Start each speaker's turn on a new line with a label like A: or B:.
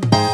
A: Bye.